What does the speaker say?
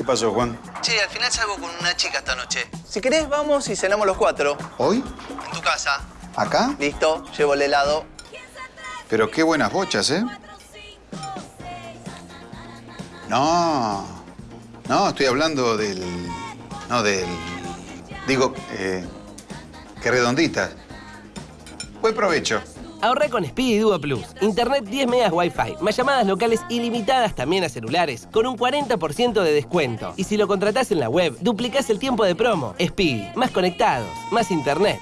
¿Qué pasó, Juan? Che, al final salgo con una chica esta noche. Si querés, vamos y cenamos los cuatro. ¿Hoy? En tu casa. ¿Acá? Listo, llevo el helado. Pero qué buenas bochas, ¿eh? No. No, estoy hablando del... No, del... Digo, eh, qué redonditas. Buen provecho. Ahorra con Speedy Duo Plus. Internet 10 megas Wi-Fi, más llamadas locales ilimitadas también a celulares, con un 40% de descuento. Y si lo contratás en la web, duplicás el tiempo de promo. Speedy, más conectados, más internet.